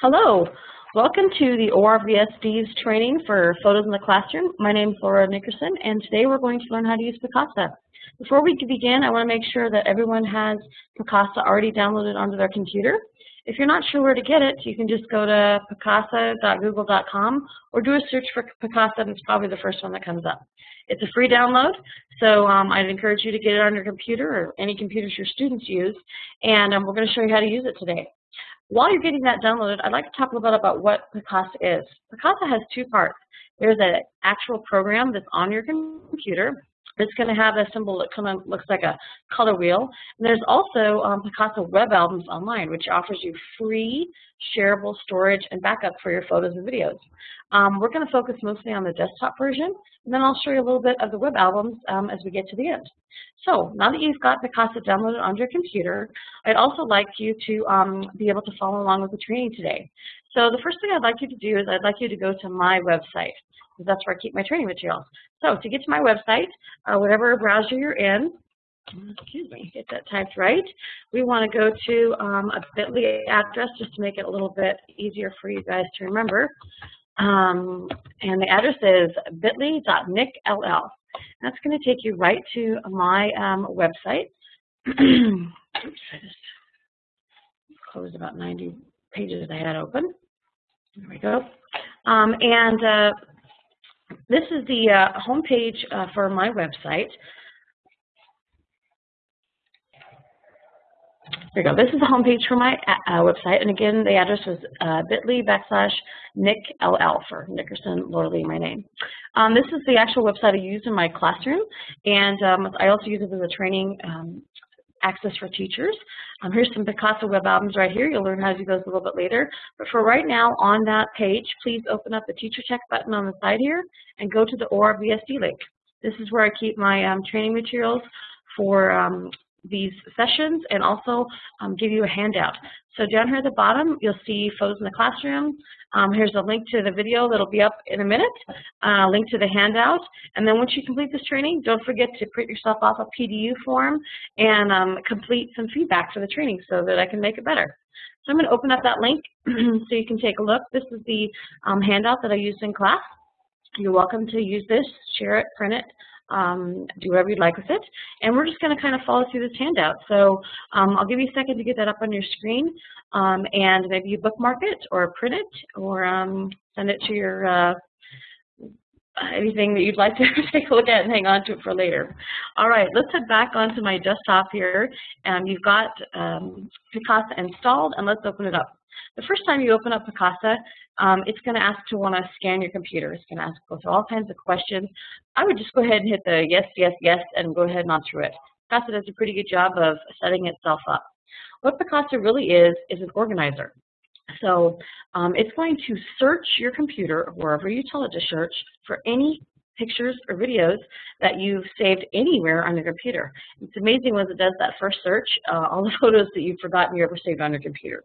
Hello, welcome to the ORVSD's training for Photos in the Classroom. My name is Laura Nickerson, and today we're going to learn how to use Picasa. Before we begin, I want to make sure that everyone has Picasa already downloaded onto their computer. If you're not sure where to get it, you can just go to picasa.google.com or do a search for Picasa, and it's probably the first one that comes up. It's a free download, so um, I'd encourage you to get it on your computer or any computers your students use, and um, we're going to show you how to use it today. While you're getting that downloaded, I'd like to talk a little bit about what Picasa is. Picasa has two parts. There's an actual program that's on your computer. It's going to have a symbol that kind of looks like a color wheel. And there's also um, Picasa Web Albums Online, which offers you free shareable storage and backup for your photos and videos. Um, we're going to focus mostly on the desktop version, and then I'll show you a little bit of the web albums um, as we get to the end. So now that you've got Picasa downloaded on your computer, I'd also like you to um, be able to follow along with the training today. So the first thing I'd like you to do is I'd like you to go to my website, that's where I keep my training materials. So to get to my website, uh, whatever browser you're in, excuse me, get that typed right. We want to go to um, a bit.ly address just to make it a little bit easier for you guys to remember. Um, and the address is bit.ly.nickll. That's going to take you right to my um, website. Oops, I just closed about 90 pages I had open. There we go. Um, and uh, this is the uh, home page uh, for my website. There you go. This is the homepage for my uh, uh, website, and again, the address was uh, bit.ly backslash nickll for Nickerson Lorley, my name. Um, this is the actual website I use in my classroom, and um, I also use it as a training um, access for teachers. Um, here's some Picasa web albums right here. You'll learn how to do those a little bit later. But for right now, on that page, please open up the Teacher Check button on the side here and go to the ORVSD link. This is where I keep my um, training materials for um, these sessions and also um, give you a handout. So down here at the bottom, you'll see photos in the classroom. Um, here's a link to the video that'll be up in a minute, uh, link to the handout, and then once you complete this training, don't forget to print yourself off a PDU form and um, complete some feedback for the training so that I can make it better. So I'm going to open up that link so you can take a look. This is the um, handout that I used in class. You're welcome to use this, share it, print it, um, do whatever you'd like with it. And we're just going to kind of follow through this handout. So um, I'll give you a second to get that up on your screen, um, and maybe you bookmark it or print it or um, send it to your uh, anything that you'd like to take a look at and hang on to it for later. All right, let's head back onto my desktop here. And you've got um, Picasa installed, and let's open it up. The first time you open up Picasa, um, it's going to ask to want to scan your computer. It's going to ask go through all kinds of questions. I would just go ahead and hit the yes, yes, yes, and go ahead and on through it. Picasa does a pretty good job of setting itself up. What Picasa really is, is an organizer. So um, it's going to search your computer, wherever you tell it to search, for any pictures or videos that you've saved anywhere on your computer. It's amazing when it does that first search, uh, all the photos that you've forgotten you ever saved on your computer.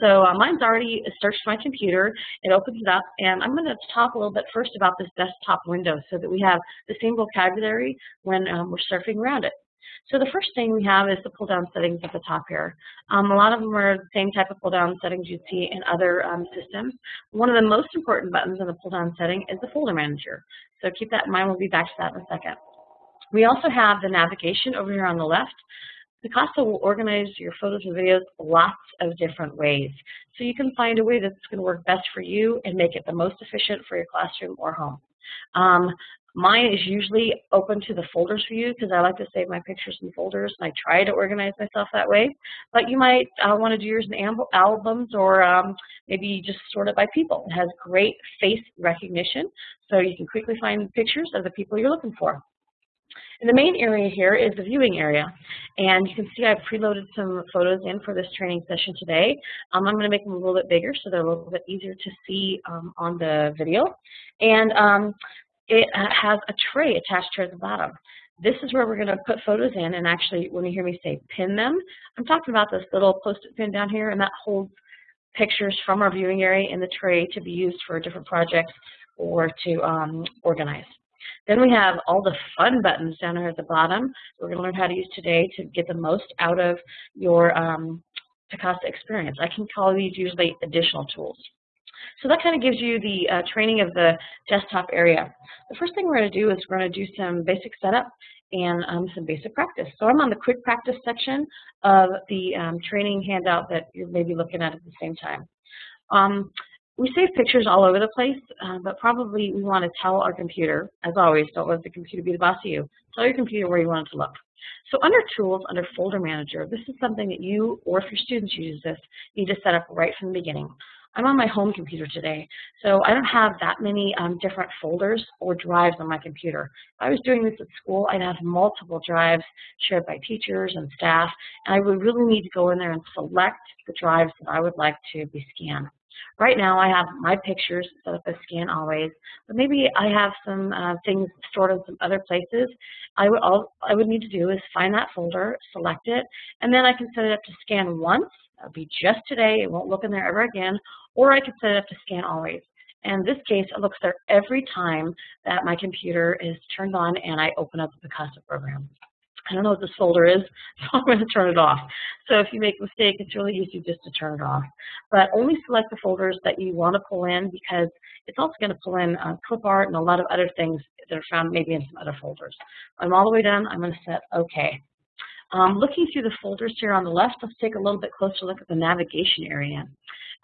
So uh, mine's already searched my computer. It opens it up, and I'm going to talk a little bit first about this desktop window so that we have the same vocabulary when um, we're surfing around it. So the first thing we have is the pull-down settings at the top here. Um, a lot of them are the same type of pull-down settings you'd see in other um, systems. One of the most important buttons in the pull-down setting is the folder manager. So keep that in mind. We'll be back to that in a second. We also have the navigation over here on the left. Picasa will organize your photos and videos lots of different ways. So you can find a way that's going to work best for you and make it the most efficient for your classroom or home. Um, mine is usually open to the folders for you because I like to save my pictures in folders and I try to organize myself that way. But you might uh, want to do yours in albums or um, maybe just sort it by people. It has great face recognition so you can quickly find pictures of the people you're looking for. And the main area here is the viewing area. And you can see I've preloaded some photos in for this training session today. Um, I'm going to make them a little bit bigger so they're a little bit easier to see um, on the video. And um, it has a tray attached here at the bottom. This is where we're going to put photos in and actually when you hear me say pin them, I'm talking about this little post-it pin down here and that holds pictures from our viewing area in the tray to be used for different projects or to um, organize. Then we have all the fun buttons down here at the bottom. We're going to learn how to use today to get the most out of your um, experience. I can call these usually additional tools. So that kind of gives you the uh, training of the desktop area. The first thing we're going to do is we're going to do some basic setup and um, some basic practice. So I'm on the quick practice section of the um, training handout that you're maybe looking at at the same time. Um, we save pictures all over the place, uh, but probably we want to tell our computer, as always, don't let the computer be the boss of you. Tell your computer where you want it to look. So under Tools, under Folder Manager, this is something that you, or if your students use this, need to set up right from the beginning. I'm on my home computer today, so I don't have that many um, different folders or drives on my computer. If I was doing this at school, I'd have multiple drives shared by teachers and staff, and I would really need to go in there and select the drives that I would like to be scanned. Right now I have my pictures set up as scan always, but maybe I have some uh, things stored in some other places. I would, all I would need to do is find that folder, select it, and then I can set it up to scan once. That would be just today. It won't look in there ever again. Or I could set it up to scan always. And in this case, it looks there every time that my computer is turned on and I open up the Picasa program. I don't know what this folder is, so I'm going to turn it off. So if you make a mistake, it's really easy just to turn it off. But only select the folders that you want to pull in because it's also going to pull in uh, clip art and a lot of other things that are found maybe in some other folders. I'm all the way done. I'm going to set OK. Um, looking through the folders here on the left, let's take a little bit closer look at the navigation area.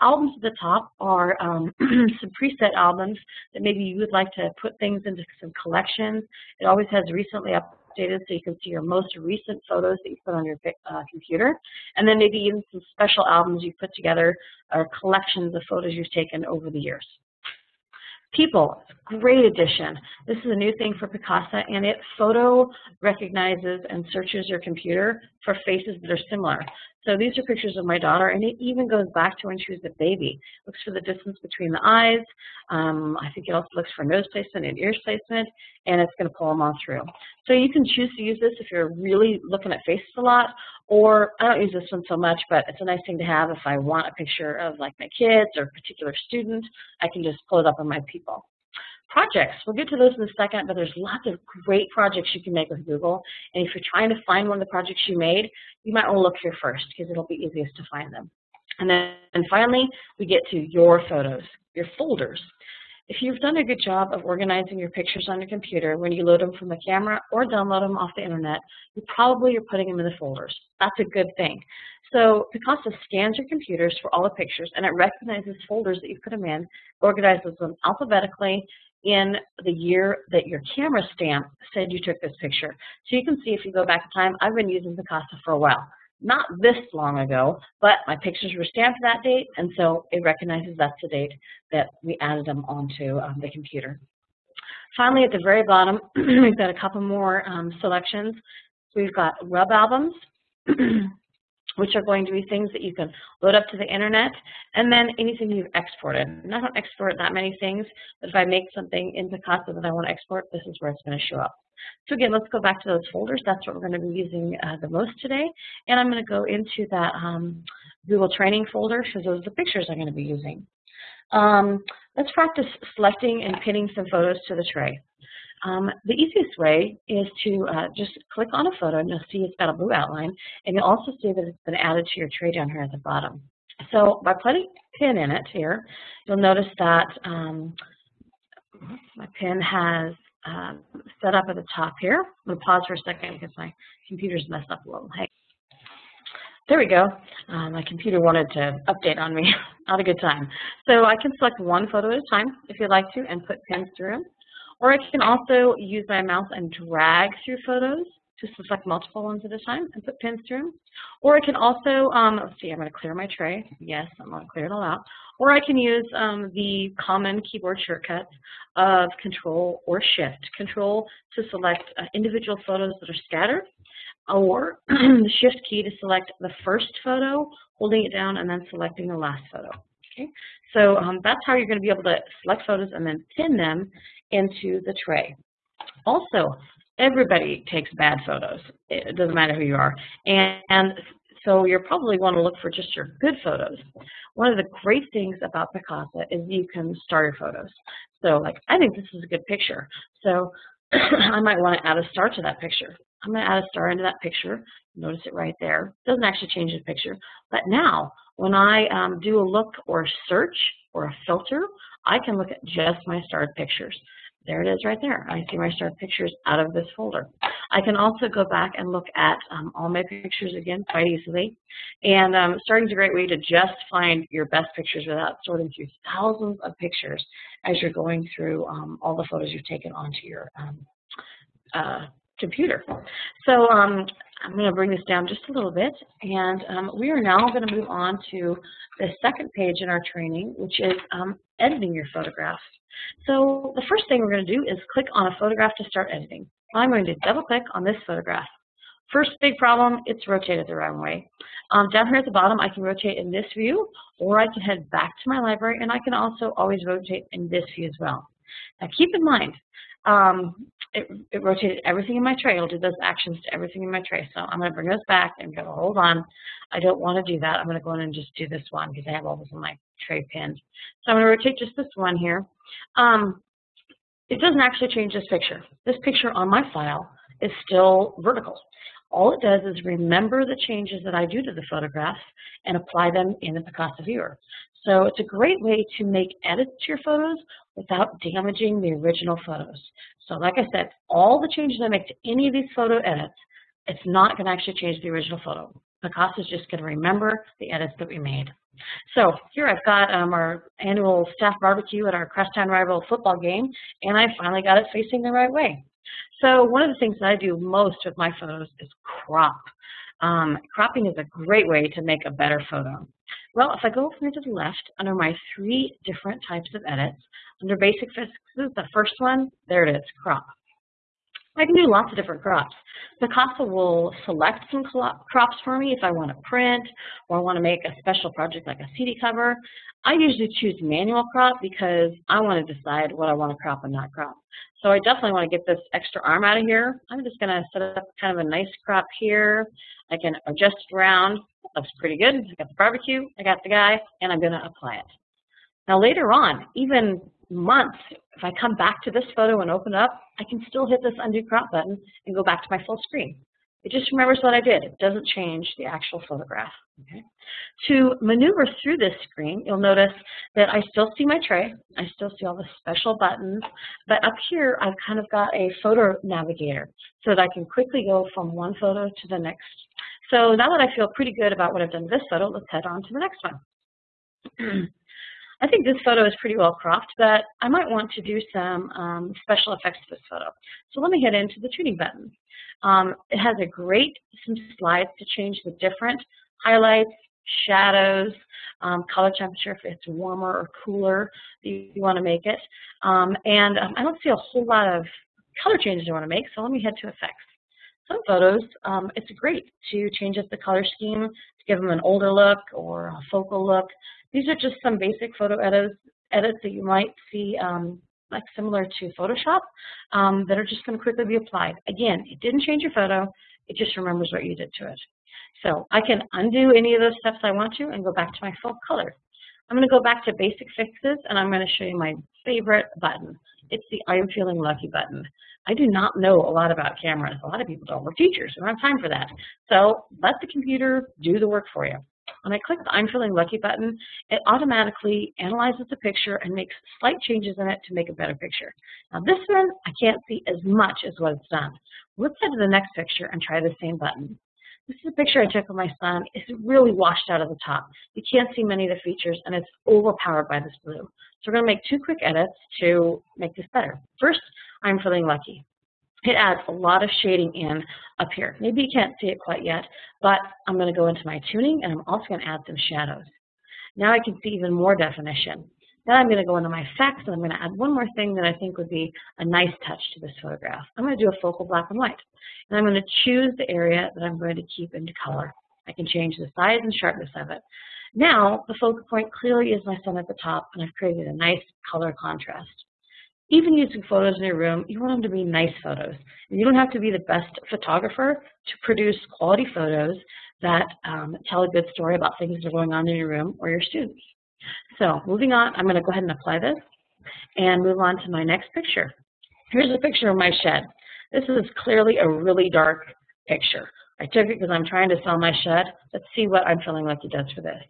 Albums at the top are um, some preset albums that maybe you would like to put things into some collections. It always has recently up updated so you can see your most recent photos that you put on your uh, computer, and then maybe even some special albums you've put together or collections of photos you've taken over the years. People, great addition. This is a new thing for Picasa, and it photo recognizes and searches your computer for faces that are similar. So these are pictures of my daughter, and it even goes back to when she was a baby. Looks for the distance between the eyes. Um, I think it also looks for nose placement and ear placement, and it's going to pull them all through. So you can choose to use this if you're really looking at faces a lot, or I don't use this one so much, but it's a nice thing to have if I want a picture of like my kids or a particular student. I can just pull it up on my people. Projects, we'll get to those in a second, but there's lots of great projects you can make with Google. And if you're trying to find one of the projects you made, you might want to look here first because it'll be easiest to find them. And then and finally, we get to your photos, your folders. If you've done a good job of organizing your pictures on your computer when you load them from the camera or download them off the internet, you probably are putting them in the folders. That's a good thing. So Picasa scans your computers for all the pictures and it recognizes folders that you put them in, organizes them alphabetically, in the year that your camera stamp said you took this picture. So you can see if you go back in time, I've been using Picasa for a while. Not this long ago, but my pictures were stamped that date, and so it recognizes that's the date that we added them onto um, the computer. Finally, at the very bottom, we've got a couple more um, selections. We've got web albums. which are going to be things that you can load up to the internet, and then anything you've exported. And I don't export that many things, but if I make something in Picasa that I want to export, this is where it's going to show up. So again, let's go back to those folders. That's what we're going to be using uh, the most today. And I'm going to go into that um, Google Training folder because those are the pictures I'm going to be using. Um, let's practice selecting and pinning some photos to the tray. Um, the easiest way is to uh, just click on a photo and you'll see it's got a blue outline and you'll also see that it's been added to your tray down here at the bottom. So by putting a pin in it here, you'll notice that um, my pin has um, set up at the top here. I'm going to pause for a second because my computer's messed up a little. Hey. There we go. Uh, my computer wanted to update on me. Not a good time. So I can select one photo at a time if you'd like to and put pins through them. Or I can also use my mouse and drag through photos to select multiple ones at a time and put pins through them. Or I can also, um, let's see, I'm going to clear my tray. Yes, I'm going to clear it all out. Or I can use um, the common keyboard shortcuts of Control or Shift. Control to select uh, individual photos that are scattered, or the Shift key to select the first photo, holding it down, and then selecting the last photo. So um, that's how you're going to be able to select photos and then pin them into the tray. Also, everybody takes bad photos. It doesn't matter who you are. And, and so you're probably want to look for just your good photos. One of the great things about Picasa is you can star your photos. So like, I think this is a good picture. So I might want to add a star to that picture. I'm going to add a star into that picture. Notice it right there. Doesn't actually change the picture. But now, when I um, do a look or a search or a filter, I can look at just my starred pictures. There it is right there. I see my starred pictures out of this folder. I can also go back and look at um, all my pictures again quite easily. And um, starting is a great way to just find your best pictures without sorting through thousands of pictures as you're going through um, all the photos you've taken onto your um, uh, computer. So um, I'm going to bring this down just a little bit, and um, we are now going to move on to the second page in our training, which is um, editing your photographs. So the first thing we're going to do is click on a photograph to start editing. I'm going to double click on this photograph. First big problem, it's rotated the wrong way. Um, down here at the bottom, I can rotate in this view, or I can head back to my library, and I can also always rotate in this view as well. Now keep in mind, um, it, it, rotated everything in my tray. It'll do those actions to everything in my tray. So I'm going to bring this back and go, hold on. I don't want to do that. I'm going to go in and just do this one because I have all this in my tray pinned. So I'm going to rotate just this one here. Um, it doesn't actually change this picture. This picture on my file is still vertical. All it does is remember the changes that I do to the photographs and apply them in the Picasa viewer. So it's a great way to make edits to your photos without damaging the original photos. So like I said, all the changes I make to any of these photo edits, it's not going to actually change the original photo. Picasa is just going to remember the edits that we made. So here I've got um, our annual staff barbecue at our Crosstown Rival football game, and I finally got it facing the right way. So one of the things that I do most with my photos is crop. Um, cropping is a great way to make a better photo. Well, if I go here to the left, under my three different types of edits, under basic fixes, the first one, there it is, crop. I can do lots of different crops. Picasa will select some crops for me if I want to print or I want to make a special project like a CD cover. I usually choose manual crop because I want to decide what I want to crop and not crop. So I definitely want to get this extra arm out of here. I'm just going to set up kind of a nice crop here. I can adjust it around. Looks pretty good. I got the barbecue, I got the guy, and I'm going to apply it. Now later on, even months, if I come back to this photo and open up, I can still hit this undo crop button and go back to my full screen. It just remembers what I did. It doesn't change the actual photograph. Okay. To maneuver through this screen, you'll notice that I still see my tray. I still see all the special buttons. But up here, I've kind of got a photo navigator so that I can quickly go from one photo to the next. So now that I feel pretty good about what I've done with this photo, let's head on to the next one. I think this photo is pretty well cropped, but I might want to do some um, special effects to this photo. So let me head into the tuning button. Um, it has a great some slides to change the different highlights, shadows, um, color temperature if it's warmer or cooler you, you want to make it. Um, and um, I don't see a whole lot of color changes I want to make, so let me head to effects. Some photos, um, it's great to change up the color scheme to give them an older look or a focal look. These are just some basic photo edits, edits that you might see um, like similar to Photoshop um, that are just going to quickly be applied. Again, it didn't change your photo. It just remembers what you did to it. So I can undo any of those steps I want to and go back to my full color. I'm going to go back to basic fixes and I'm going to show you my favorite button. It's the I'm feeling lucky button. I do not know a lot about cameras. A lot of people don't. We're teachers. We don't have time for that. So let the computer do the work for you. When I click the I'm feeling lucky button, it automatically analyzes the picture and makes slight changes in it to make a better picture. Now this one, I can't see as much as what it's done. Let's head to the next picture and try the same button. This is a picture I took of my son. It's really washed out of the top. You can't see many of the features, and it's overpowered by this blue. So we're going to make two quick edits to make this better. First, I'm feeling lucky it adds a lot of shading in up here. Maybe you can't see it quite yet, but I'm going to go into my tuning and I'm also going to add some shadows. Now I can see even more definition. Then I'm going to go into my effects and I'm going to add one more thing that I think would be a nice touch to this photograph. I'm going to do a focal black and white. And I'm going to choose the area that I'm going to keep into color. I can change the size and sharpness of it. Now the focal point clearly is my son at the top and I've created a nice color contrast even using photos in your room, you want them to be nice photos. You don't have to be the best photographer to produce quality photos that um, tell a good story about things that are going on in your room or your students. So moving on, I'm going to go ahead and apply this and move on to my next picture. Here's a picture of my shed. This is clearly a really dark picture. I took it because I'm trying to sell my shed. Let's see what I'm feeling like it does for this.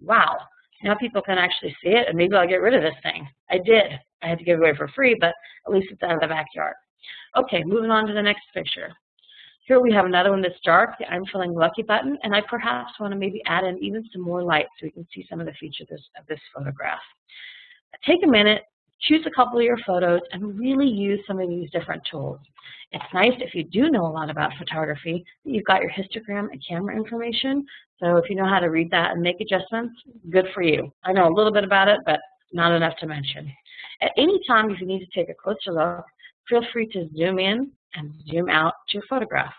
Wow, now people can actually see it and maybe I'll get rid of this thing. I did. I had to give it away for free, but at least it's out of the backyard. Okay, moving on to the next picture. Here we have another one that's dark, the I'm feeling lucky button, and I perhaps want to maybe add in even some more light so we can see some of the features of this, of this photograph. Take a minute, choose a couple of your photos, and really use some of these different tools. It's nice if you do know a lot about photography, that you've got your histogram and camera information. So if you know how to read that and make adjustments, good for you. I know a little bit about it, but not enough to mention. At any time, if you need to take a closer look, feel free to zoom in and zoom out to your photograph.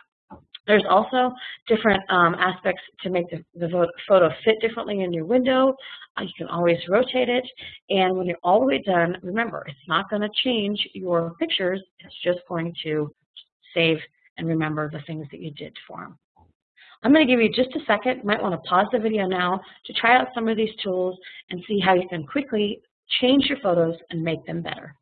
There's also different um, aspects to make the, the, photo fit differently in your window. Uh, you can always rotate it. And when you're all the way done, remember, it's not going to change your pictures. It's just going to save and remember the things that you did for them. I'm going to give you just a second. You might want to pause the video now to try out some of these tools and see how you can quickly change your photos and make them better.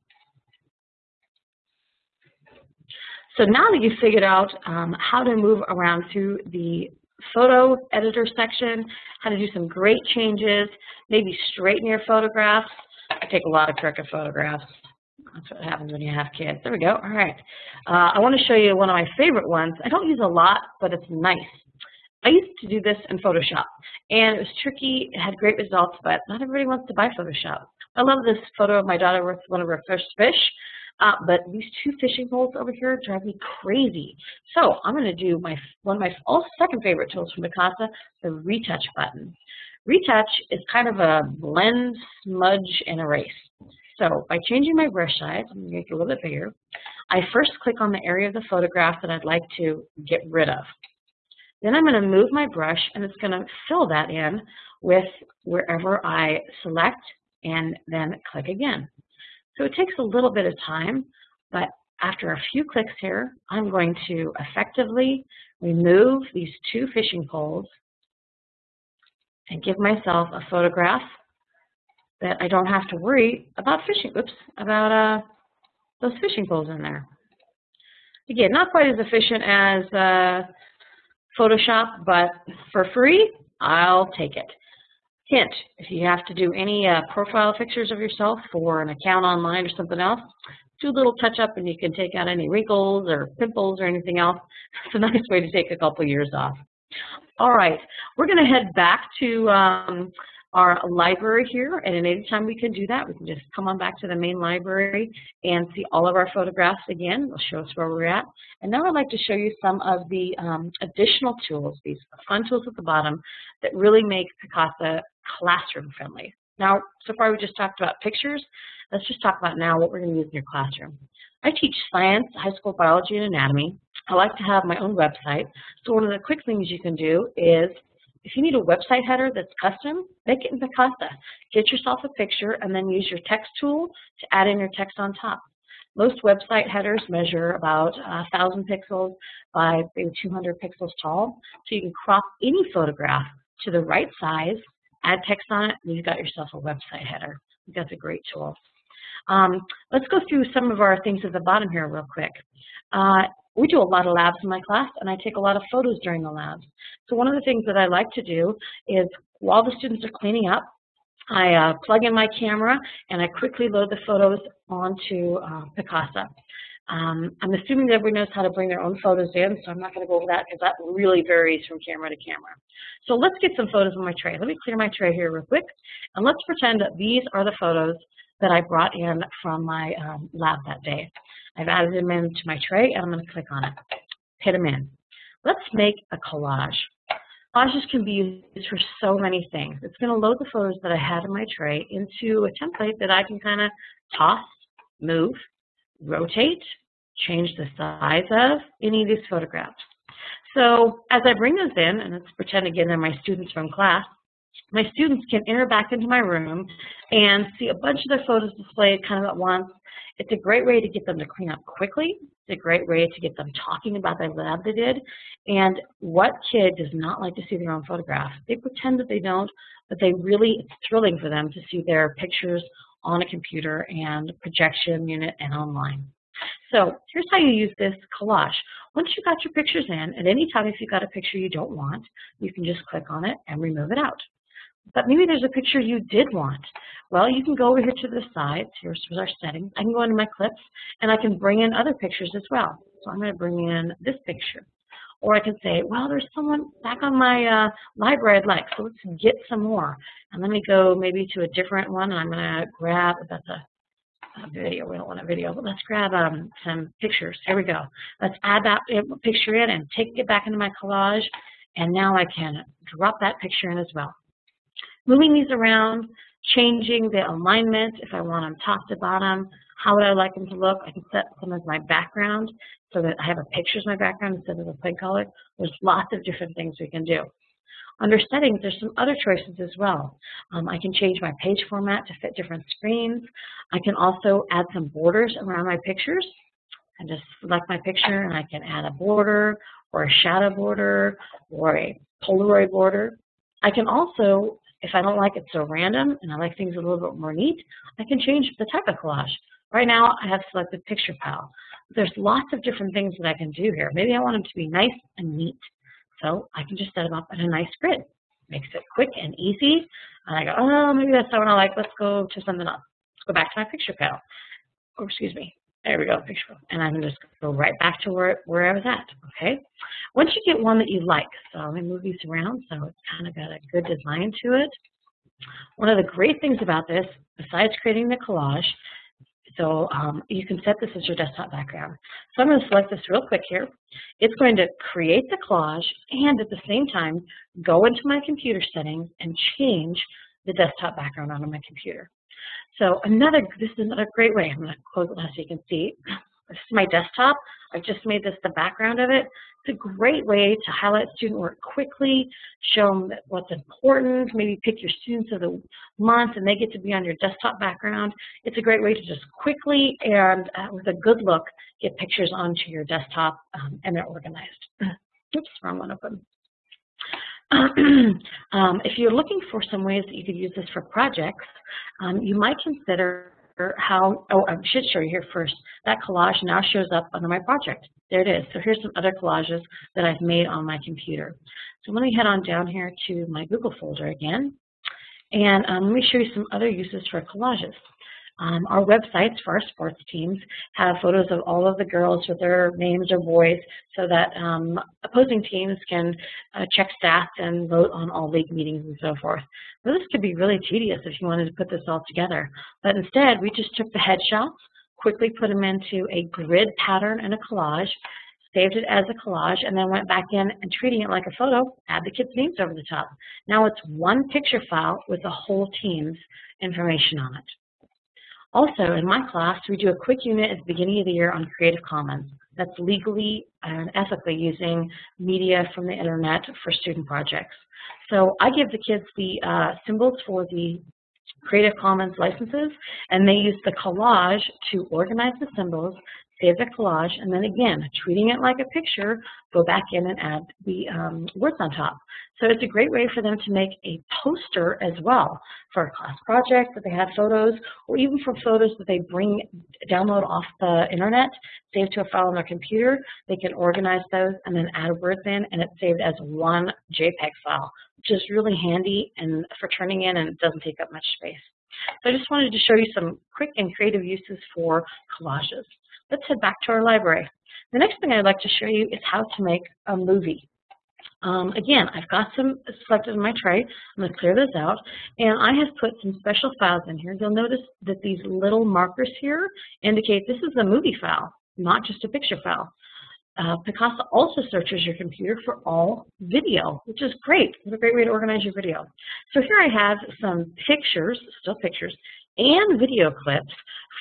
So now that you've figured out um, how to move around through the photo editor section, how to do some great changes, maybe straighten your photographs. I take a lot of crooked photographs. That's what happens when you have kids. There we go. All right. Uh, I want to show you one of my favorite ones. I don't use a lot, but it's nice. I used to do this in Photoshop, and it was tricky. It had great results, but not everybody wants to buy Photoshop. I love this photo of my daughter with one of her first fish. Uh, but these two fishing poles over here drive me crazy. So I'm going to do my one of my oh, second favorite tools from Picasa, the retouch button. Retouch is kind of a blend, smudge, and erase. So by changing my brush size, I'm going to make it a little bit bigger. I first click on the area of the photograph that I'd like to get rid of. Then I'm going to move my brush and it's going to fill that in with wherever I select and then click again. So it takes a little bit of time, but after a few clicks here, I'm going to effectively remove these two fishing poles and give myself a photograph that I don't have to worry about fishing, oops, about uh, those fishing poles in there. Again, not quite as efficient as uh, Photoshop, but for free, I'll take it. Hint, if you have to do any uh, profile pictures of yourself for an account online or something else, do a little touch up and you can take out any wrinkles or pimples or anything else. It's a nice way to take a couple years off. All right, we're going to head back to um, our library here, and anytime we can do that, we can just come on back to the main library and see all of our photographs again. It'll show us where we're at. And now I'd like to show you some of the um, additional tools, these fun tools at the bottom, that really make Picasa classroom friendly. Now, so far we just talked about pictures. Let's just talk about now what we're going to use in your classroom. I teach science, high school biology, and anatomy. I like to have my own website. So one of the quick things you can do is if you need a website header that's custom, make it in Picasa. Get yourself a picture and then use your text tool to add in your text on top. Most website headers measure about 1,000 pixels by maybe 200 pixels tall, so you can crop any photograph to the right size add text on it, and you've got yourself a website header. That's a great tool. Um, let's go through some of our things at the bottom here real quick. Uh, we do a lot of labs in my class, and I take a lot of photos during the labs. So one of the things that I like to do is while the students are cleaning up, I uh, plug in my camera and I quickly load the photos onto uh, Picasa. Um, I'm assuming that everybody knows how to bring their own photos in, so I'm not going to go over that because that really varies from camera to camera. So let's get some photos on my tray. Let me clear my tray here real quick, and let's pretend that these are the photos that I brought in from my um, lab that day. I've added them into my tray, and I'm going to click on it, hit them in. Let's make a collage. Collages can be used for so many things. It's going to load the photos that I had in my tray into a template that I can kind of toss, move, rotate, change the size of any of these photographs. So as I bring those in, and let's pretend again they're my students from class, my students can enter back into my room and see a bunch of their photos displayed kind of at once. It's a great way to get them to clean up quickly. It's a great way to get them talking about the lab they did. And what kid does not like to see their own photograph? They pretend that they don't, but they really, it's thrilling for them to see their pictures on a computer and projection unit and online. So here's how you use this collage. Once you've got your pictures in, at any time if you've got a picture you don't want, you can just click on it and remove it out. But maybe there's a picture you did want. Well, you can go over here to the side. Here's our settings. I can go into my clips, and I can bring in other pictures as well. So I'm going to bring in this picture. Or I can say, well, there's someone back on my uh, library I'd like, so let's get some more. And let me go maybe to a different one, and I'm going to grab, that's a, a, video, we don't want a video, but let's grab um, some pictures. Here we go. Let's add that picture in and take it back into my collage, and now I can drop that picture in as well moving these around, changing the alignment if I want them top to bottom, how would I like them to look? I can set them as my background so that I have a picture as my background instead of a plain color. There's lots of different things we can do. Under settings, there's some other choices as well. Um, I can change my page format to fit different screens. I can also add some borders around my pictures. I just select my picture and I can add a border or a shadow border or a Polaroid border. I can also if I don't like it so random and I like things a little bit more neat, I can change the type of collage. Right now, I have selected picture pile. There's lots of different things that I can do here. Maybe I want them to be nice and neat. So I can just set them up in a nice grid. Makes it quick and easy. And I go, oh, maybe that's not what I like. Let's go to something else. Let's go back to my picture pile. Or excuse me, there we go, picture. And I can just go right back to where, where I was at, okay? Once you get one that you like, so let me move these around so it's kind of got a good design to it. One of the great things about this, besides creating the collage, so um, you can set this as your desktop background. So I'm going to select this real quick here. It's going to create the collage and at the same time go into my computer settings and change the desktop background on my computer. So another, this is another great way. I'm going to close it now so you can see. This is my desktop. I've just made this the background of it. It's a great way to highlight student work quickly, show them what's important, maybe pick your students of the month and they get to be on your desktop background. It's a great way to just quickly and uh, with a good look get pictures onto your desktop um, and they're organized. Oops, wrong one open. um, if you're looking for some ways that you could use this for projects, um, you might consider how, oh, I should show you here first. That collage now shows up under my project. There it is. So here's some other collages that I've made on my computer. So let me head on down here to my Google folder again. And um, let me show you some other uses for collages. Um, our websites for our sports teams have photos of all of the girls with their names or boys so that um, opposing teams can uh, check stats and vote on all league meetings and so forth. Well, this could be really tedious if you wanted to put this all together. But instead, we just took the headshots, quickly put them into a grid pattern and a collage, saved it as a collage, and then went back in and treating it like a photo, add the kids' names over the top. Now it's one picture file with the whole team's information on it. Also, in my class, we do a quick unit at the beginning of the year on Creative Commons. That's legally and ethically using media from the internet for student projects. So I give the kids the uh, symbols for the Creative Commons licenses, and they use the collage to organize the symbols, save the collage, and then again, treating it like a picture, go back in and add the um, words on top. So it's a great way for them to make a poster as well for a class project that they have photos, or even for photos that they bring, download off the internet, save to a file on their computer. They can organize those and then add words in, and it's saved as one JPEG file, which is really handy and for turning in, and it doesn't take up much space. So I just wanted to show you some quick and creative uses for collages. Let's head back to our library. The next thing I'd like to show you is how to make a movie. Um, again, I've got some selected in my tray. I'm going to clear this out. And I have put some special files in here. You'll notice that these little markers here indicate this is a movie file, not just a picture file. Uh, Picasa also searches your computer for all video, which is great. It's a great way to organize your video. So here I have some pictures, still pictures, and video clips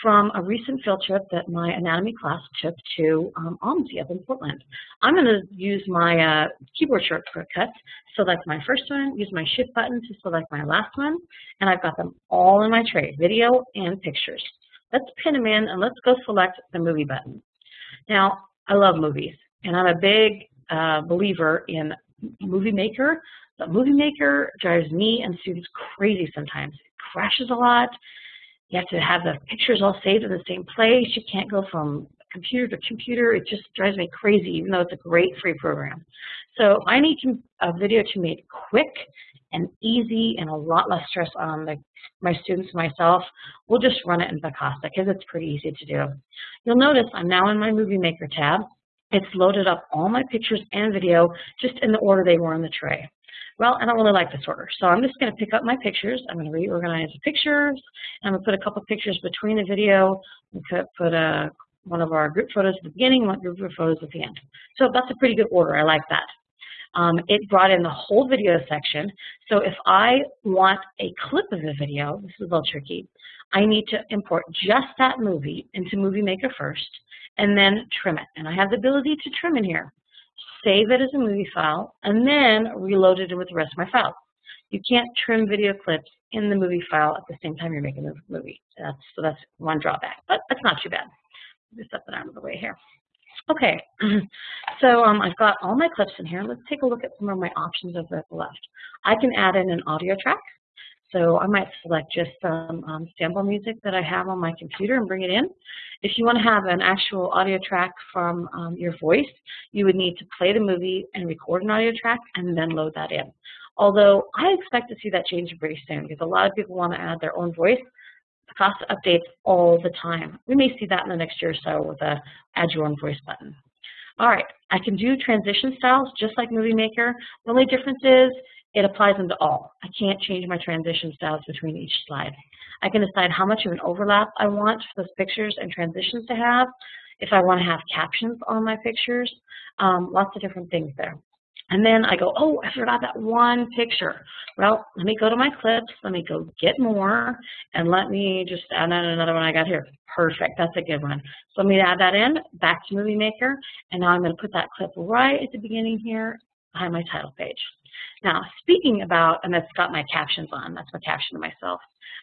from a recent field trip that my anatomy class took to um, up in Portland. I'm going to use my uh, keyboard shortcuts, select my first one, use my shift button to select my last one, and I've got them all in my tray, video and pictures. Let's pin them in and let's go select the movie button. Now, I love movies, and I'm a big uh, believer in Movie Maker. But Movie Maker drives me and students crazy sometimes. It crashes a lot. You have to have the pictures all saved in the same place. You can't go from computer to computer, it just drives me crazy, even though it's a great free program. So I need a video to make quick and easy and a lot less stress on the, my students myself, we'll just run it in Picasa because it's pretty easy to do. You'll notice I'm now in my Movie Maker tab. It's loaded up all my pictures and video just in the order they were in the tray. Well, I don't really like this order, so I'm just going to pick up my pictures. I'm going to reorganize the pictures. I'm going to put a couple pictures between the video. Could put a, one of our group photos at the beginning, one group of photos at the end. So that's a pretty good order. I like that. Um, it brought in the whole video section. So if I want a clip of the video, this is a little tricky, I need to import just that movie into Movie Maker first and then trim it. And I have the ability to trim in here save it as a movie file, and then reload it with the rest of my files. You can't trim video clips in the movie file at the same time you're making the movie. That's, so that's one drawback, but that's not too bad. Just set that out of the way here. Okay, so um, I've got all my clips in here. Let's take a look at some of my options over at the left. I can add in an audio track. So I might select just some um, sample music that I have on my computer and bring it in. If you want to have an actual audio track from um, your voice, you would need to play the movie and record an audio track and then load that in. Although I expect to see that change very soon because a lot of people want to add their own voice. Cost updates all the time. We may see that in the next year or so with a add your own voice button. All right, I can do transition styles just like Movie Maker. The only difference is it applies them to all. I can't change my transition styles between each slide. I can decide how much of an overlap I want for those pictures and transitions to have, if I want to have captions on my pictures, um, lots of different things there. And then I go, oh, I forgot that one picture. Well, let me go to my clips, let me go get more, and let me just add another one I got here. Perfect, that's a good one. So let me add that in, back to Movie Maker, and now I'm going to put that clip right at the beginning here behind my title page. Now, speaking about, and that's got my captions on, that's my caption to myself.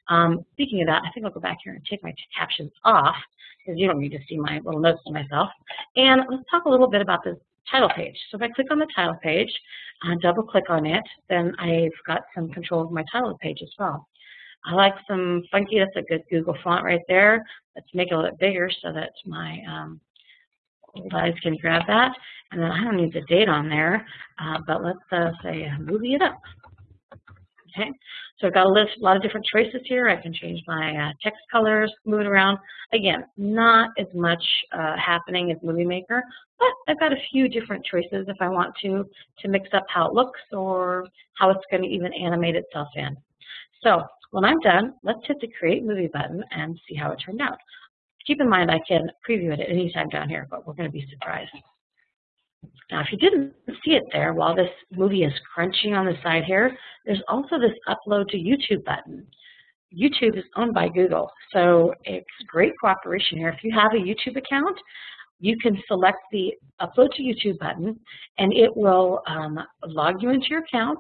Um, speaking of that, I think I'll go back here and take my captions off because you don't need to see my little notes to myself. And let's talk a little bit about this title page. So if I click on the title page, uh, double click on it, then I've got some control of my title page as well. I like some funky, that's a good Google font right there. Let's make it a little bit bigger so that my um, guys can grab that. And then I don't need the date on there, uh, but let's uh, say movie it up. Okay, so I've got a list, a lot of different choices here. I can change my uh, text colors, move it around. Again, not as much uh, happening as Movie Maker, but I've got a few different choices if I want to, to mix up how it looks or how it's going to even animate itself in. So when I'm done, let's hit the Create Movie button and see how it turned out. Keep in mind I can preview it at any time down here, but we're going to be surprised. Now, if you didn't see it there, while this movie is crunching on the side here, there's also this upload to YouTube button. YouTube is owned by Google, so it's great cooperation here. If you have a YouTube account, you can select the upload to YouTube button, and it will um, log you into your account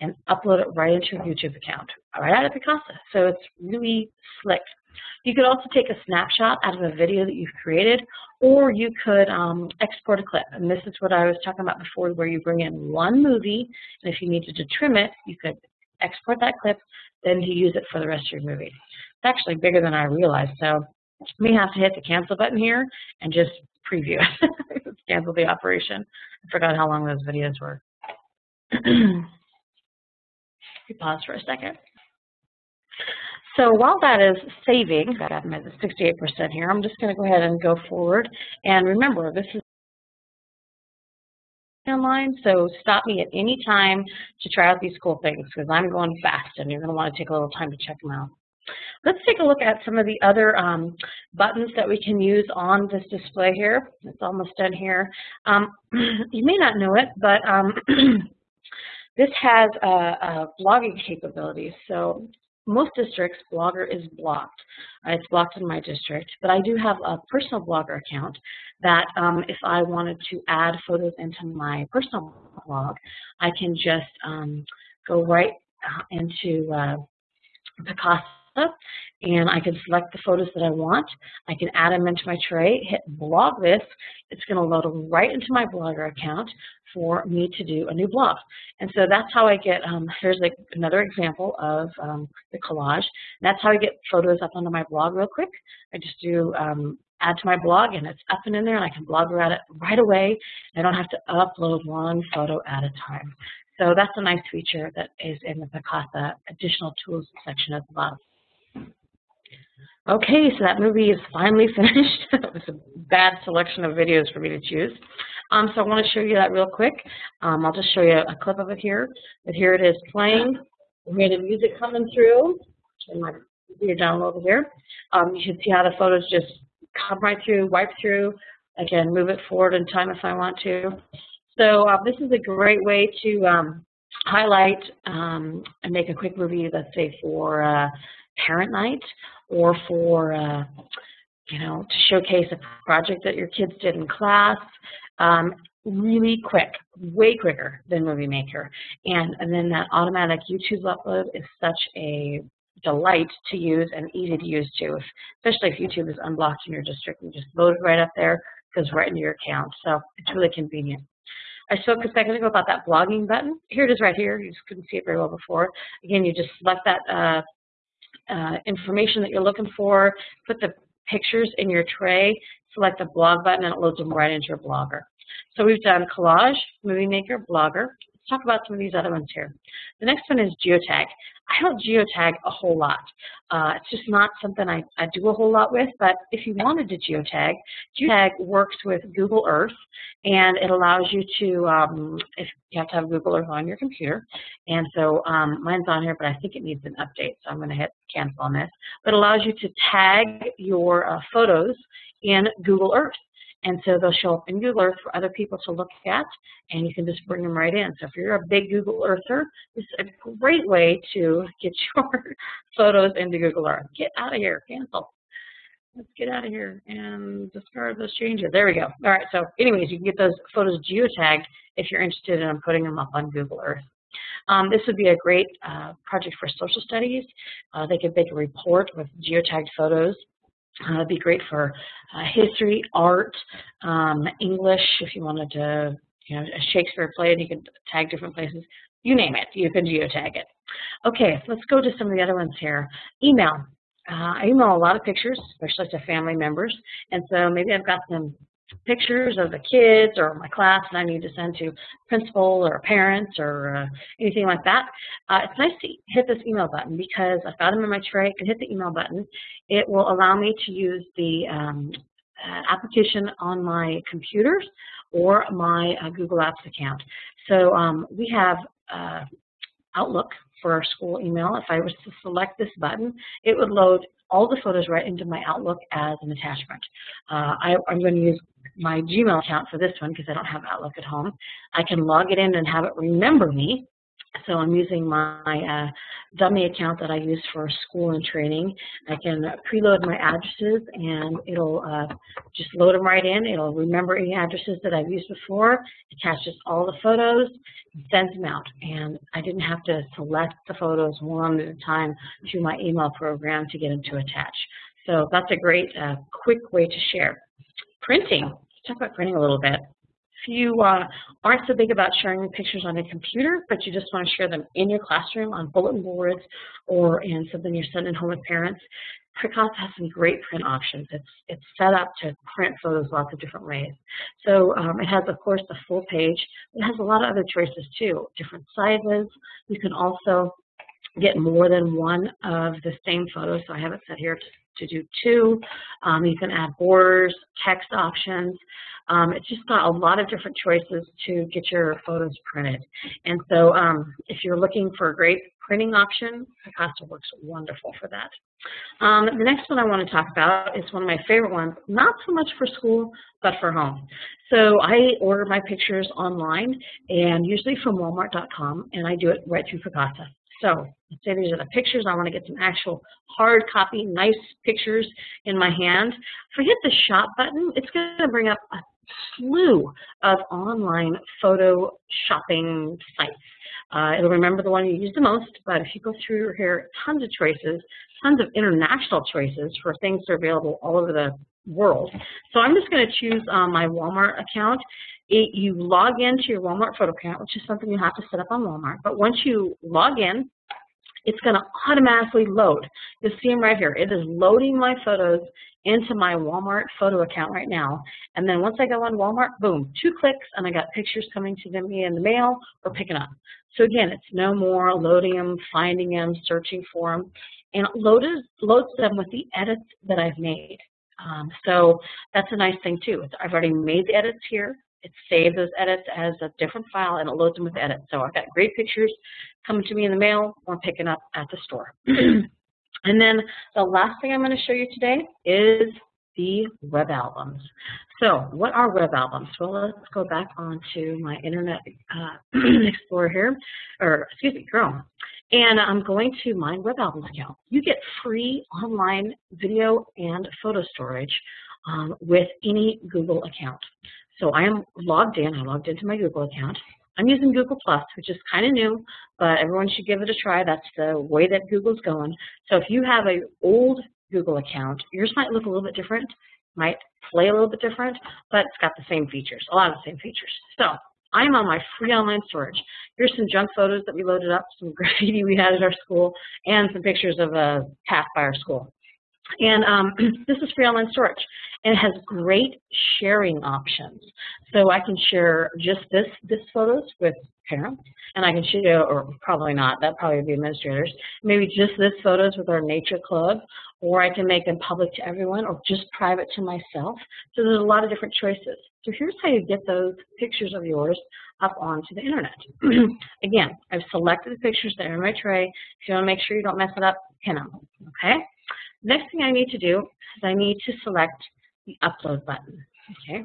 and upload it right into your YouTube account, right out of Picasa. So it's really slick. You could also take a snapshot out of a video that you've created, or you could um, export a clip. And this is what I was talking about before, where you bring in one movie, and if you needed to trim it, you could export that clip, then to use it for the rest of your movie. It's actually bigger than I realized, so we have to hit the cancel button here and just preview it. cancel the operation. I forgot how long those videos were. we pause for a second. So while that is saving, got I'm at 68% here, I'm just going to go ahead and go forward. And remember, this is online, so stop me at any time to try out these cool things because I'm going fast and you're going to want to take a little time to check them out. Let's take a look at some of the other um, buttons that we can use on this display here. It's almost done here. Um, you may not know it, but um, this has a, uh, blogging capabilities. So most districts, Blogger is blocked. Uh, it's blocked in my district, but I do have a personal Blogger account that um, if I wanted to add photos into my personal blog, I can just um, go right uh, into uh, Picasa and I can select the photos that I want. I can add them into my tray, hit blog this. It's going to load right into my Blogger account for me to do a new blog. And so that's how I get, um, here's like another example of um, the collage. That's how I get photos up onto my blog real quick. I just do um, add to my blog and it's up and in there and I can blog about it right away. I don't have to upload one photo at a time. So that's a nice feature that is in the Picasa additional tools section at the bottom. Okay, so that movie is finally finished. it was a bad selection of videos for me to choose. Um, so I want to show you that real quick. Um, I'll just show you a clip of it here. But here it is playing. We have the music coming through. And my computer down over here. Um, you should see how the photos just come right through, wipe through. I can move it forward in time if I want to. So uh, this is a great way to um, highlight um, and make a quick movie, let's say for uh, parent night or for, uh, you know, to showcase a project that your kids did in class. Um, really quick, way quicker than Movie Maker. And, and then that automatic YouTube upload is such a delight to use and easy to use too, especially if YouTube is unblocked in your district. You just load it right up there, goes right into your account. So it's really convenient. I spoke a second ago about that blogging button. Here it is right here. You just couldn't see it very well before. Again, you just select that uh, uh, information that you're looking for, put the pictures in your tray, select the blog button, and it loads them right into your blogger. So we've done collage, movie maker, blogger. Let's talk about some of these other ones here. The next one is geotag. I don't geotag a whole lot. Uh, it's just not something I, I do a whole lot with, but if you wanted to geotag, geotag works with Google Earth, and it allows you to, um, if you have to have Google Earth on your computer, and so um, mine's on here, but I think it needs an update, so I'm going to hit cancel on this, but it allows you to tag your uh, photos in Google Earth. And so they'll show up in Google Earth for other people to look at, and you can just bring them right in. So if you're a big Google Earther, this is a great way to get your photos into Google Earth. Get out of here, cancel. Let's get out of here and discard those changes. There we go. All right, so anyways, you can get those photos geotagged if you're interested in putting them up on Google Earth. Um, this would be a great uh, project for social studies. Uh, they could make a report with geotagged photos uh, it'd be great for uh, history, art, um, English, if you wanted to, you know, a Shakespeare play and you could tag different places. You name it, you can geotag it. Okay, let's go to some of the other ones here. Email. Uh, I email a lot of pictures, especially to family members, and so maybe I've got some pictures of the kids or my class and I need to send to principal or parents or uh, anything like that, uh, it's nice to hit this email button because I've got them in my tray. I can hit the email button. It will allow me to use the um, uh, application on my computers or my uh, Google Apps account. So um, we have uh, Outlook for our school email. If I was to select this button, it would load all the photos right into my Outlook as an attachment. Uh, I, am going to use my Gmail account for this one because I don't have Outlook at home. I can log it in and have it remember me. So I'm using my uh, dummy account that I use for school and training. I can preload my addresses and it'll uh, just load them right in. It'll remember any addresses that I've used before, attaches all the photos, sends them out. And I didn't have to select the photos one at a time through my email program to get them to attach. So that's a great uh, quick way to share. Printing. Let's talk about printing a little bit. If you uh, aren't so big about sharing pictures on a computer, but you just want to share them in your classroom on bulletin boards or in something you're sending home with parents, Picasa has some great print options. It's, it's set up to print photos lots of different ways. So um, it has, of course, the full page. It has a lot of other choices, too, different sizes. You can also get more than one of the same photos. So I have it set here to, do two. Um, you can add borders, text options. Um, it's just got a lot of different choices to get your photos printed. And so um, if you're looking for a great printing option, Picasa works wonderful for that. Um, the next one I want to talk about is one of my favorite ones, not so much for school, but for home. So I order my pictures online and usually from walmart.com and I do it right through Picasa. So let's say these are the pictures. I want to get some actual hard copy, nice pictures in my hand. If I hit the shop button, it's going to bring up a slew of online photo shopping sites. Uh, it'll remember the one you use the most, but if you go through here, tons of choices, tons of international choices for things that are available all over the world. So I'm just going to choose um, my Walmart account. It, you log into your Walmart photo account, which is something you have to set up on Walmart. But once you log in, it's going to automatically load. You'll see them right here. It is loading my photos into my Walmart photo account right now. And then once I go on Walmart, boom, two clicks and I got pictures coming to me in the mail or picking up. So again, it's no more loading them, finding them, searching for them, and it loads, loads them with the edits that I've made. Um, so that's a nice thing too. I've already made the edits here. It saves those edits as a different file and it loads them with edits. So I've got great pictures coming to me in the mail or picking up at the store. and then the last thing I'm going to show you today is the web albums. So what are web albums? Well, let's go back onto my Internet uh, Explorer here, or excuse me, Chrome. And I'm going to my web albums account. You get free online video and photo storage um, with any Google account. So I am logged in. I logged into my Google account. I'm using Google Plus, which is kind of new, but everyone should give it a try. That's the way that Google's going. So if you have an old Google account, yours might look a little bit different, might play a little bit different, but it's got the same features, a lot of the same features. So I'm on my free online storage. Here's some junk photos that we loaded up, some graffiti we had at our school, and some pictures of a path by our school. And um, this is free online storage. And it has great sharing options. So I can share just this, this photos with parents, and I can share, or probably not, that probably would be administrators, maybe just this photos with our nature club, or I can make them public to everyone, or just private to myself. So there's a lot of different choices. So here's how you get those pictures of yours up onto the internet. Again, I've selected the pictures that are in my tray. If you want to make sure you don't mess it up, pin them, okay? Next thing I need to do is I need to select the upload button. Okay,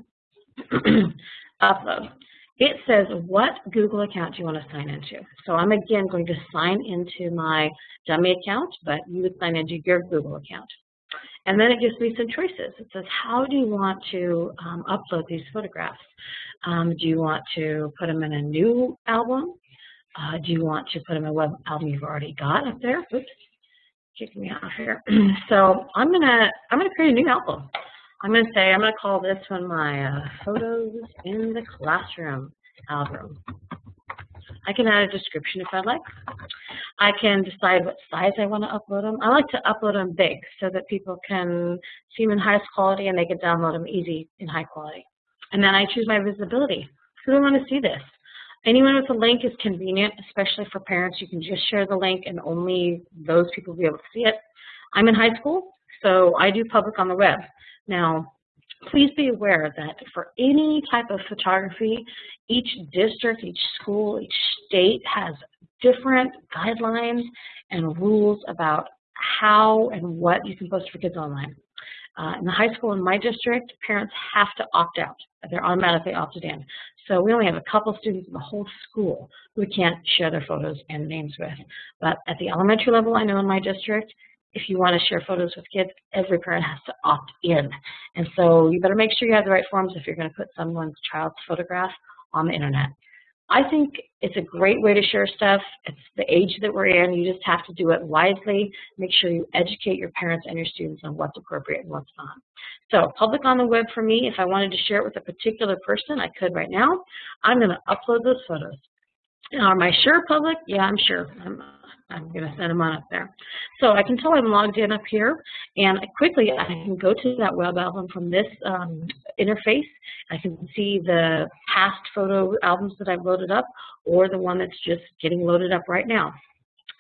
upload. It says what Google account do you want to sign into. So I'm again going to sign into my dummy account, but you would sign into your Google account. And then it gives me some choices. It says, how do you want to um, upload these photographs? Um, do you want to put them in a new album? Uh, do you want to put them in a web album you've already got up there? Oops kicking me off here. so I'm gonna I'm gonna create a new album. I'm gonna say I'm gonna call this one my uh, photos in the classroom album. I can add a description if I'd like. I can decide what size I want to upload them. I like to upload them big so that people can see them in highest quality and they can download them easy in high quality. And then I choose my visibility. Who do I want to see this? Anyone with a link is convenient, especially for parents. You can just share the link and only those people will be able to see it. I'm in high school, so I do public on the web. Now, please be aware that for any type of photography, each district, each school, each state has different guidelines and rules about how and what you can post for kids online. Uh, in the high school in my district, parents have to opt out. They're automatically opted in. So we only have a couple students in the whole school who we can't share their photos and names with. But at the elementary level, I know in my district, if you want to share photos with kids, every parent has to opt in. And so you better make sure you have the right forms if you're going to put someone's child's photograph on the internet. I think it's a great way to share stuff. It's the age that we're in. You just have to do it wisely. Make sure you educate your parents and your students on what's appropriate and what's not. So public on the web for me, if I wanted to share it with a particular person, I could right now. I'm going to upload those photos. Now, am I sure public? Yeah, I'm sure. I'm, I'm going to send them on up there. So I can tell I'm logged in up here, and quickly I can go to that web album from this um, interface. I can see the past photo albums that I've loaded up, or the one that's just getting loaded up right now.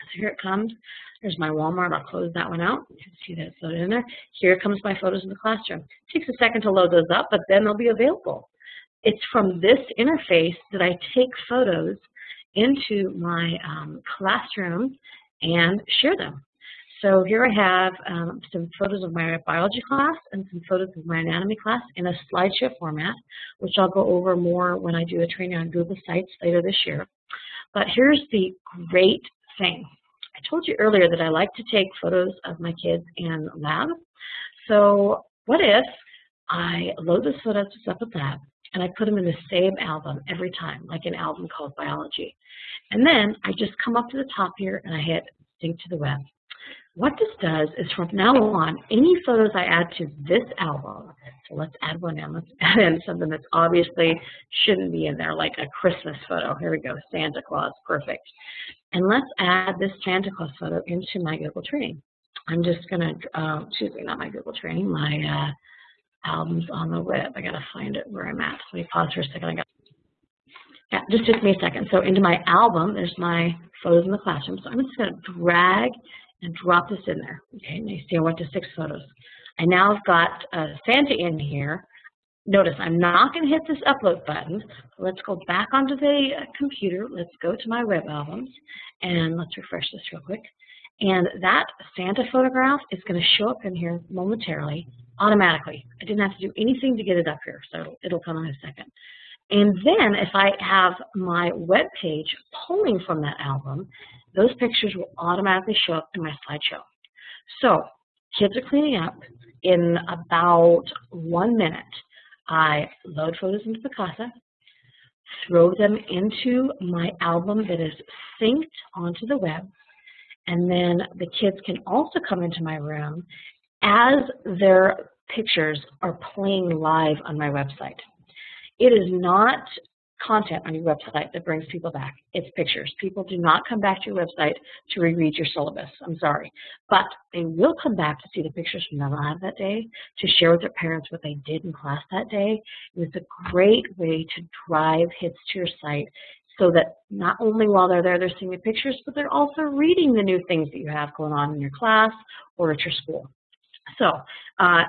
So here it comes. There's my Walmart. I'll close that one out. You can see that it's loaded in there. Here comes my photos in the classroom. It takes a second to load those up, but then they'll be available. It's from this interface that I take photos into my um, classroom and share them. So here I have um, some photos of my biology class and some photos of my anatomy class in a slideshow format, which I'll go over more when I do a training on Google Sites later this year. But here's the great thing. I told you earlier that I like to take photos of my kids in lab. So what if I load those photos up with lab and I put them in the same album every time, like an album called Biology. And then I just come up to the top here and I hit sync to the web. What this does is from now on, any photos I add to this album, so let's add one in, let's add in something that's obviously shouldn't be in there, like a Christmas photo. Here we go, Santa Claus, perfect. And let's add this Santa Claus photo into my Google Training. I'm just going to, uh, excuse me, not my Google training, my uh, albums on the web. I got to find it where I'm at. Let me pause for a second. I got yeah, just took me a second. So into my album, there's my photos in the classroom. So I'm just to drag and drop this in there. Okay, and you see I went to six photos. I now have got uh, Santa in here. Notice I'm not going to hit this upload button. Let's go back onto the uh, computer. Let's go to my web albums and let's refresh this real quick. And that Santa photograph is going to show up in here momentarily, automatically. I didn't have to do anything to get it up here, so it'll come in a second. And then if I have my web page pulling from that album, those pictures will automatically show up in my slideshow. So kids are cleaning up. In about one minute, I load photos into Picasa, throw them into my album that is synced onto the web, and then the kids can also come into my room as their pictures are playing live on my website. It is not content on your website that brings people back. It's pictures. People do not come back to your website to reread your syllabus. I'm sorry. But they will come back to see the pictures from the lab that day, to share with their parents what they did in class that day. It's a great way to drive hits to your site so that not only while they're there, they're seeing the pictures, but they're also reading the new things that you have going on in your class or at your school. So uh,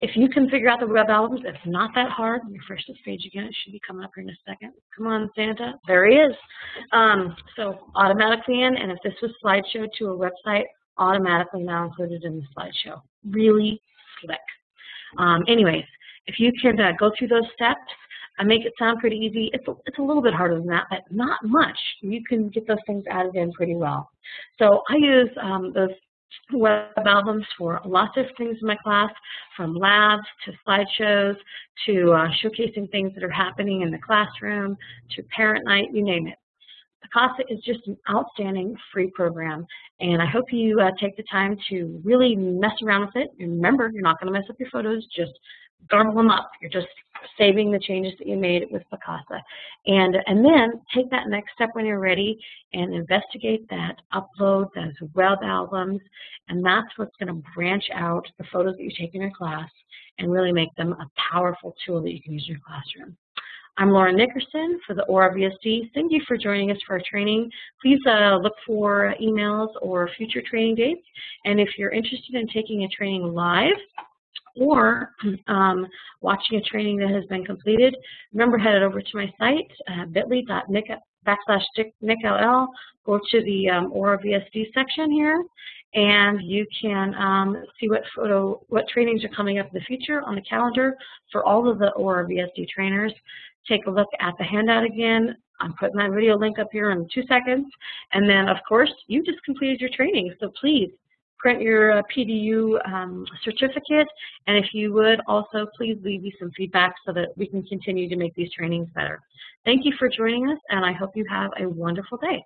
if you can figure out the web albums, it's not that hard. Refresh this page again. It should be coming up here in a second. Come on, Santa. There he is. Um, so automatically in, and if this was slideshow to a website, automatically now included in the slideshow. Really slick. Um, anyways, if you can uh, go through those steps, I make it sound pretty easy. It's a, it's a little bit harder than that, but not much. You can get those things added in pretty well. So I use um, those web albums for lots of things in my class, from labs to slideshows to uh, showcasing things that are happening in the classroom to parent night, you name it. Picasa is just an outstanding free program, and I hope you uh, take the time to really mess around with it. Remember, you're not going to mess up your photos, just garble them up. You're just saving the changes that you made with Picasa. And, and then take that next step when you're ready and investigate that, upload those web albums, and that's what's going to branch out the photos that you take in your class and really make them a powerful tool that you can use in your classroom. I'm Laura Nickerson for the ORA. Thank you for joining us for our training. Please uh, look for emails or future training dates. And if you're interested in taking a training live, or um, watching a training that has been completed, remember head over to my site, uh, bit.ly.nick backslash nickll, go to the um, ORA VSD section here, and you can um, see what photo, what trainings are coming up in the future on the calendar for all of the ORA VSD trainers. Take a look at the handout again. I'm putting that video link up here in two seconds. And then, of course, you just completed your training, so please print your uh, PDU um, certificate, and if you would also please leave me some feedback so that we can continue to make these trainings better. Thank you for joining us, and I hope you have a wonderful day.